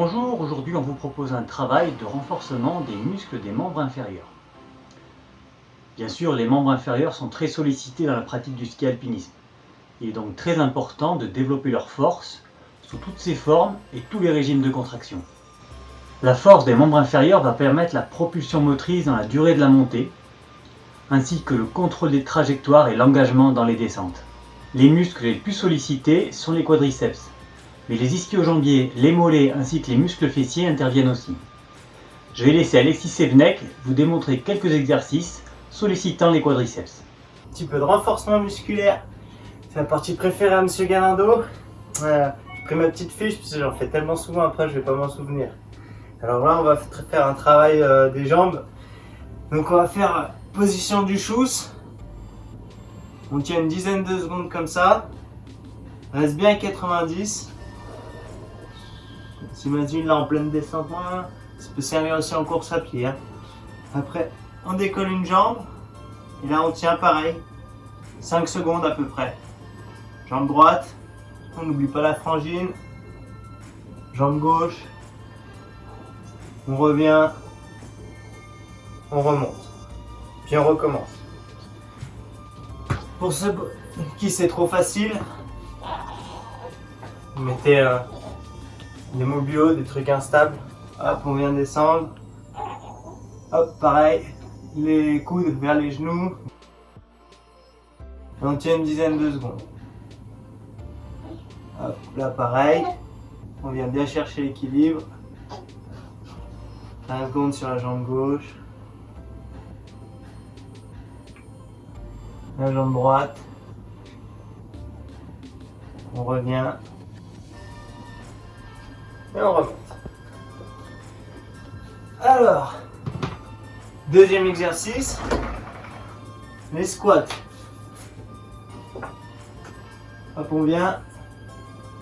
Bonjour, aujourd'hui on vous propose un travail de renforcement des muscles des membres inférieurs. Bien sûr, les membres inférieurs sont très sollicités dans la pratique du ski alpinisme. Il est donc très important de développer leur force sous toutes ses formes et tous les régimes de contraction. La force des membres inférieurs va permettre la propulsion motrice dans la durée de la montée, ainsi que le contrôle des trajectoires et l'engagement dans les descentes. Les muscles les plus sollicités sont les quadriceps, mais les ischio-jambiers, les mollets ainsi que les muscles fessiers interviennent aussi. Je vais laisser Alexis Sevenek vous démontrer quelques exercices sollicitant les quadriceps. Un petit peu de renforcement musculaire, c'est la partie préférée à Monsieur Galindo. Euh, j'ai pris ma petite fiche parce que j'en fais tellement souvent après je vais pas m'en souvenir. Alors là on va faire un travail euh, des jambes. Donc on va faire position du chousse. On tient une dizaine de secondes comme ça. Reste bien à 90. S'imagine là en pleine descente, ça peut servir aussi en course à pied. Hein. Après, on décolle une jambe. Et là, on tient pareil. 5 secondes à peu près. Jambe droite. On n'oublie pas la frangine. Jambe gauche. On revient. On remonte. Puis on recommence. Pour ceux qui c'est trop facile, vous mettez des mobios, des trucs instables. Hop, on vient descendre. Hop, pareil, les coudes vers les genoux. on tient une dizaine de secondes. Hop, là pareil, on vient bien chercher l'équilibre. 15 secondes sur la jambe gauche. La jambe droite. On revient et on remonte. Alors, deuxième exercice, les squats. Hop, on vient,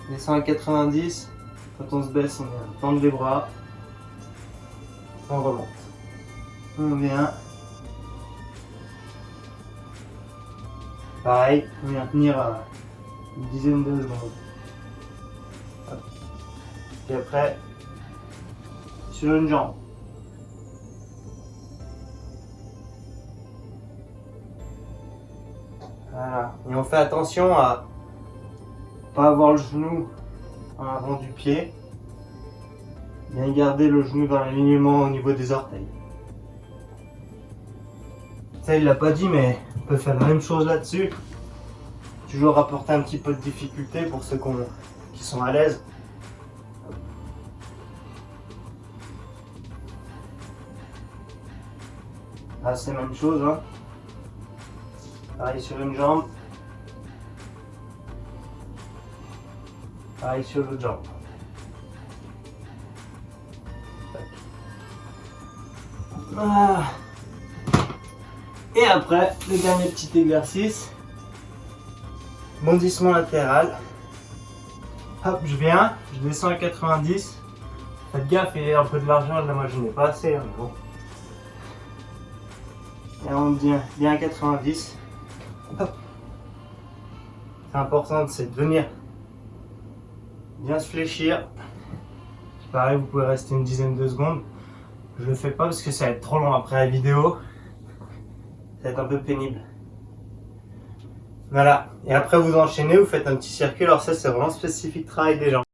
descend à 90, quand on se baisse, on vient tendre les bras, on remonte. On vient, pareil, on vient tenir une dizaine de secondes. Et après, sur une jambe. Voilà. Et on fait attention à pas avoir le genou en avant du pied. Bien garder le genou dans l'alignement au niveau des orteils. Ça, il l'a pas dit, mais on peut faire la même chose là-dessus. Toujours rapporter un petit peu de difficulté pour ceux qui sont à l'aise. Ah, c'est la même chose. Hein. Pareil sur une jambe. Pareil sur l'autre jambe. Ah. Et après, le dernier petit exercice. Bondissement latéral. Hop, je viens, je descends à 90. Faites gaffe, il y a un peu de l'argent, là moi je n'ai pas assez. Hein, bon. Et on vient bien à 90. C'est important, c'est de venir bien se fléchir. Pareil, vous pouvez rester une dizaine de secondes. Je le fais pas parce que ça va être trop long après la vidéo. Ça va être un peu pénible. Voilà. Et après, vous enchaînez, vous faites un petit circuit. Alors ça, c'est vraiment spécifique travail des jambes.